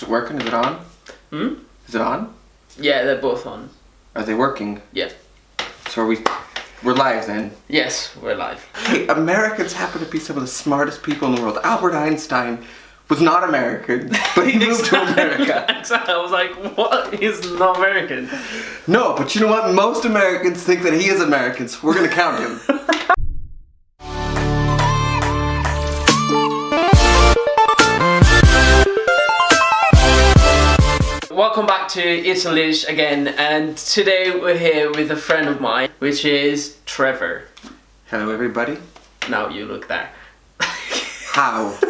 Is it working? Is it on? Hmm? Is it on? Yeah, they're both on. Are they working? Yeah. So are we we're live then. Yes, we're live. Hey, Americans happen to be some of the smartest people in the world. Albert Einstein was not American, but he moved to America. Exactly. I was like, what? He's not American. No, but you know what? Most Americans think that he is American, so we're gonna count him. Welcome back to Italish again, and today we're here with a friend of mine, which is Trevor. Hello, everybody. Now you look there. How?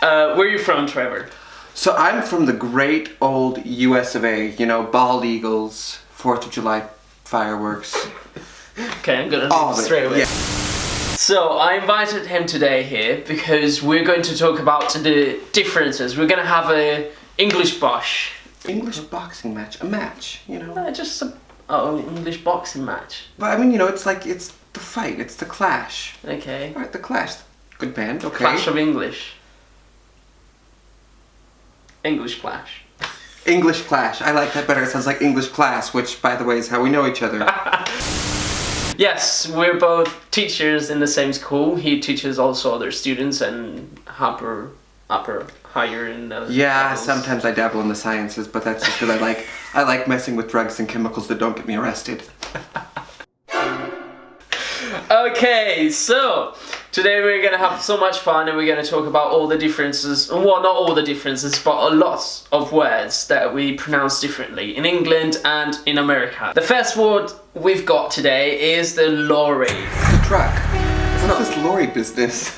Uh, where are you from, Trevor? So I'm from the great old US of A. You know, bald eagles, Fourth of July fireworks. Okay, I'm gonna leave straight away. yeah. So I invited him today here because we're going to talk about the differences. We're gonna have a English bosh. English boxing match, a match. You know. Just some oh English boxing match. But I mean, you know, it's like it's the fight, it's the clash. Okay. All right, the clash. Good band. Okay. Clash of English. English clash. English clash. I like that better. It sounds like English class, which, by the way, is how we know each other. Yes, we're both teachers in the same school. He teaches also other students and upper, upper, higher in the yeah, levels. sometimes I dabble in the sciences, but that's just because I like I like messing with drugs and chemicals that don't get me arrested. Okay, so today we're gonna have so much fun and we're gonna talk about all the differences. Well, not all the differences, but a lot of words that we pronounce differently in England and in America. The first word we've got today is the lorry. The truck. What's this lorry business?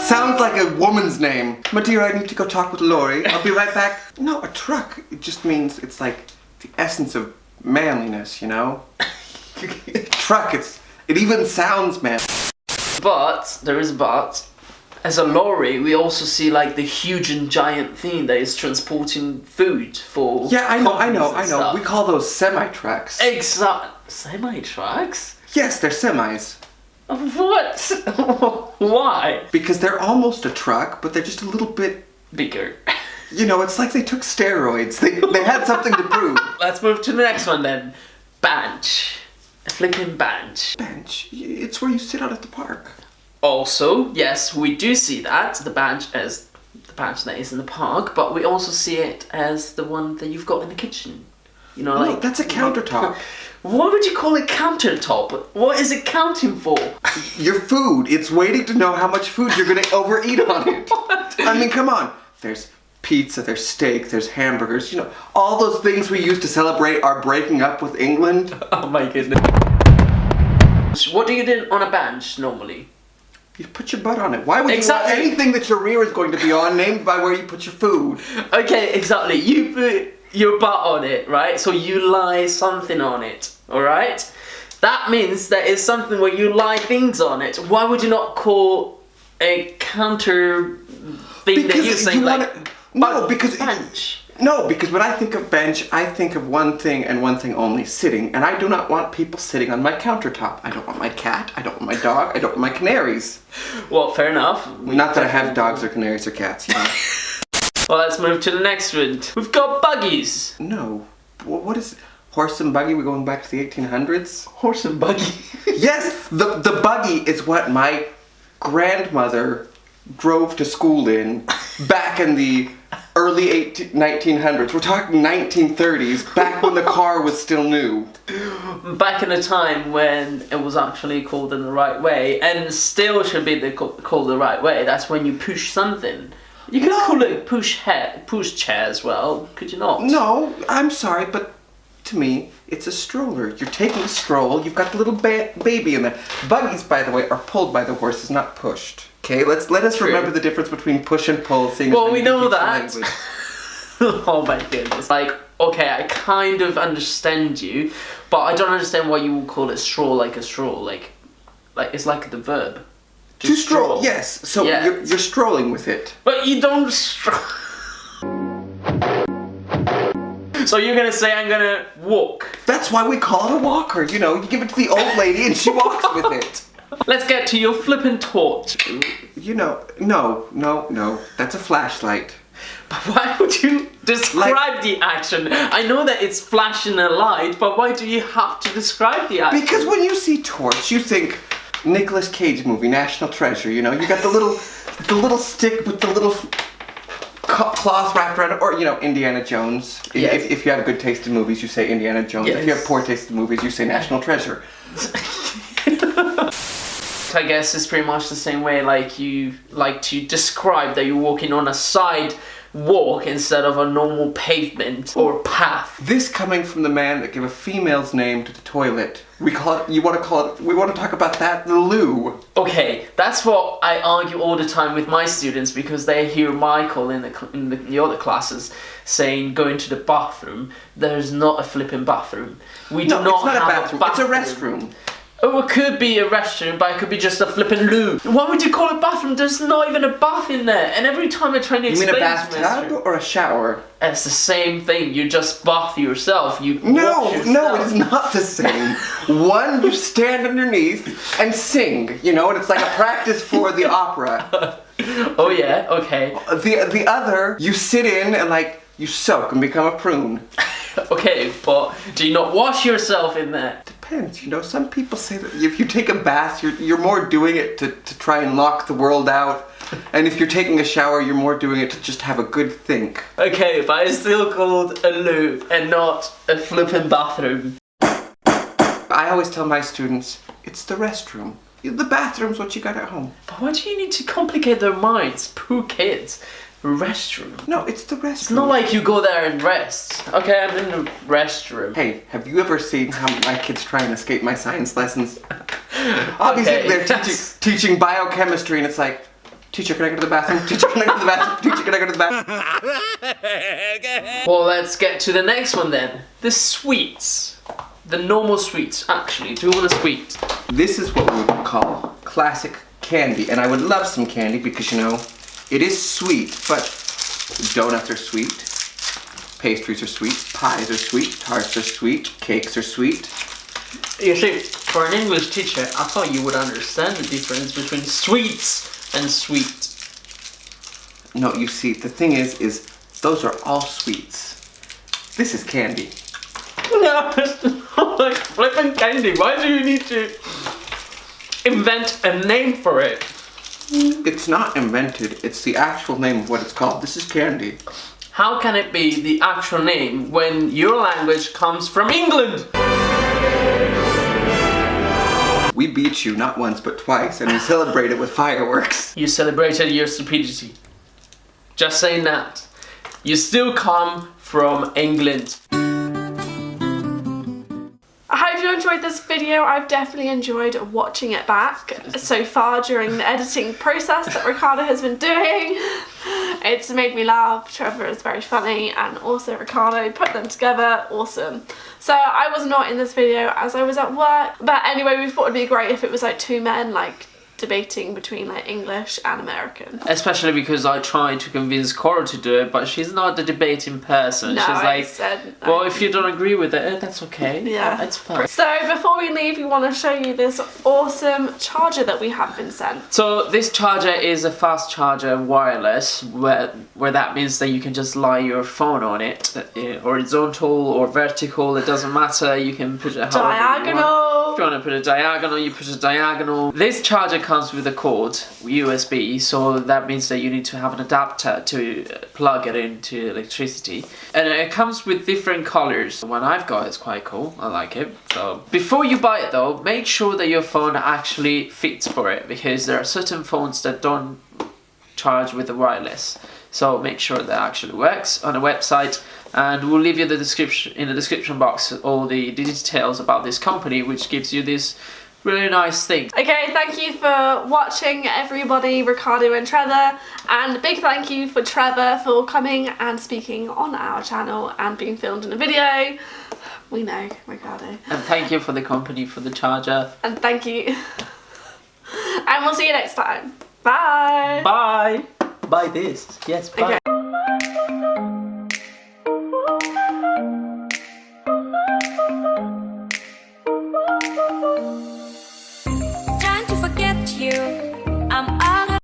Sounds like a woman's name. My dear, I need to go talk with Lori. I'll be right back. No, a truck. It just means it's like the essence of manliness, you know? truck, it's it even sounds man. But there is a but. As a lorry, we also see like the huge and giant thing that is transporting food for. Yeah, I know, I know, I know. stuff. We call those semi trucks. Exact semi trucks. Yes, they're semis. What? Why? Because they're almost a truck, but they're just a little bit Bigger. you know, it's like they took steroids. They they had something to prove. Let's move to the next one then. Bench. A flipping bench. Bench. It's where you sit out at the park. Also, yes, we do see that the bench as the bench that is in the park, but we also see it as the one that you've got in the kitchen. You know, No, like that's a countertop. Why would you call it countertop? What is it counting for? Your food. It's waiting to know how much food you're gonna overeat on it. I mean, come on. There's pizza, there's steak, there's hamburgers, you know, all those things we use to celebrate our breaking up with England. Oh my goodness. What do you do on a bench normally? You put your butt on it. Why would Exactly. you want anything that your rear is going to be on named by where you put your food? Okay, exactly. You put your butt on it, right? So you lie something on it, alright? That means that it's something where you lie things on it. Why would you not call a counter thing that you're you saying like wanna- no, bu- because it- bench? No, because when I think of bench, I think of one thing and one thing only, sitting. And I do not want people sitting on my countertop. I don't want my cat, I don't want my dog, I don't want my canaries. Well, fair enough. Not that I have dogs or canaries or cats, you know. Well, let's move to the next one. We've got buggies. no. Wh- What is horse and buggy? We're going back to the 1800s? Horse and buggy. Yes, the, the buggy is what my grandmother drove to school in back in the early 18, 1900s. We're talking 1930s, back when the car was still new. Back in a time when it was actually called in the right way, and still should be the, called the right way. That's when you push something. You could No. call it push hair, push chair as well, could you not? No, I'm sorry, but to me, it's a stroller. You're taking a stroll, you've got the little ba- baby in there. Buggies, by the way, are pulled by the horses, not pushed. Okay, let's let us True. remember the difference between push and pull. Seeing Well, we know that. oh my goodness. Like, okay, I kind of understand you, but I don't understand why you would call it straw like a straw. Like, like it's like the verb. To stroll, yes. So Yeah. you're, you're strolling with it. But you don't stroll. so you're gonna say I'm gonna walk. That's why we call it a walker. You know, you give it to the old lady and she walks with it. Let's get to your flippin' torch. You know, no, no, no. That's a flashlight. But why would you describe the action? I know that it's flashing a light, but why do you have to describe the action? Because when you see Torch, you think Nicolas Cage movie, National Treasure. You know, you got the little, the little stick with the little cloth wrapped around it, or you know, Indiana Jones. If- Yes. If, if you have good taste in movies, you say Indiana Jones. If you have poor taste in movies, you say National Treasure. I guess it's pretty much the same way like you like to describe that you're walking on a side walk instead of a normal pavement or path. This coming from the man that gave a female's name to the toilet. We call it. You want to call it? We want to talk about that. The loo. Okay, that's what I argue all the time with my students because they hear Michael in the in the, the other classes saying going to the bathroom. There's not a flipping bathroom. We do No, not it's not a have bathroom. It's a restroom. Oh, it could be a restroom, but it could be just a flipping loo. Why would you call it a bathroom? There's not even a bath in there. And every time I try to explain... You mean a bathtub or a shower? it's the same thing. You just bath yourself. You No, wash no, it's not the same. One, you stand underneath and sing, you know, and it's like a practice for the opera. Oh yeah, okay, The the other, you sit in and like you soak and become a prune. okay. But do you not wash yourself in there? Depends, you know. Some people say that if you take a bath, you're you're more doing it to, to try and lock the world out. And if you're taking a shower, you're more doing it to just have a good think. Okay, but it's still called a loo and not a flipping bathroom. I always tell my students, it's the restroom. The bathroom's what you got at home. But why do you need to complicate their minds? Poor kids. Restroom. No, it's the restroom. It's not like you go there and rest. Okay, I'm in the restroom. Hey, have you ever seen how my kids try and escape my science lessons? Obviously, Okay, they're teaching, teaching biochemistry, and it's like, teacher, can I go to the bathroom? Teacher, can I go to the bathroom? Teacher, can I go to the bathroom? Well, let's get to the next one then. The sweets. The normal sweets, actually. Do you want a sweet? This is what we would call classic candy, and I would love some candy because you know, it is sweet, but donuts are sweet, pastries are sweet, pies are sweet, tarts are sweet, cakes are sweet. You see, for an English teacher, I thought you would understand the difference between sweets and sweet. No, you see, the thing is, is those are all sweets. This is candy. No, it's not like flipping candy. Why do you need to invent a name for it? It's not invented, it's the actual name of what it's called. This is candy. How can it be the actual name when your language comes from England? We beat you not once but twice, and we celebrate it with fireworks. You celebrated your stupidity. Just saying that. You still come from England. Enjoyed this video. I've definitely enjoyed watching it back so far during the editing process that Ricardo has been doing. It's made me laugh. Trevor is very funny and also Ricardo put them together. Awesome. So I was not in this video as I was at work. But anyway, we thought it'd be great if it was like two men like debating between like English and American. Especially because I tried to convince Cora to do it, but she's not the debating person. No, she's I like, said well, if you don't agree with it, eh, that's okay. Yeah. It's fine. So before we leave, we want to show you this awesome charger that we have been sent. So this charger is a fast charger wireless, where where that means that you can just lie your phone on it, uh, horizontal or vertical. It doesn't matter. You can put it however you want. Diagonal. If you want to put a diagonal, you put a diagonal. This charger comes with a cord, USB, so that means that you need to have an adapter to uh, plug it into electricity. And it comes with different colors. The one I've got is quite cool. I like it. So before you buy it though, make sure that your phone actually fits for it because there are certain phones that don't charge with the wireless. So make sure that actually works on the website and we'll leave you the description in the description box all the details about this company which gives you this really nice thing. Okay, thank you for watching everybody, Ricardo and Trevor, and a big thank you for Trevor for coming and speaking on our channel and being filmed in a video. We know, Ricardo. And thank you for the company for the charger. And thank you. and we'll see you next time. Bye. Bye. Buy this. Yes, bye. Okay.